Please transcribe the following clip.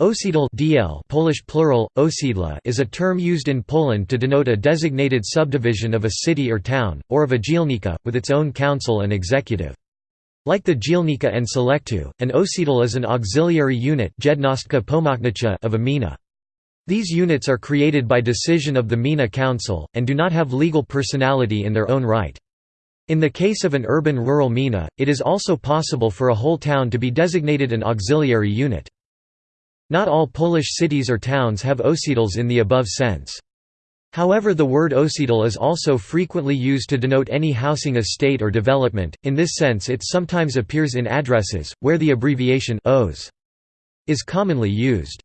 Osiedl DL Polish plural, osiedla is a term used in Poland to denote a designated subdivision of a city or town, or of a dzielnica, with its own council and executive. Like the dzielnica and sołectwo, an osiedl is an auxiliary unit of a gmina. These units are created by decision of the gmina council, and do not have legal personality in their own right. In the case of an urban-rural gmina, it is also possible for a whole town to be designated an auxiliary unit. Not all Polish cities or towns have osiedls in the above sense. However the word osiedl is also frequently used to denote any housing estate or development, in this sense it sometimes appears in addresses, where the abbreviation OS is commonly used.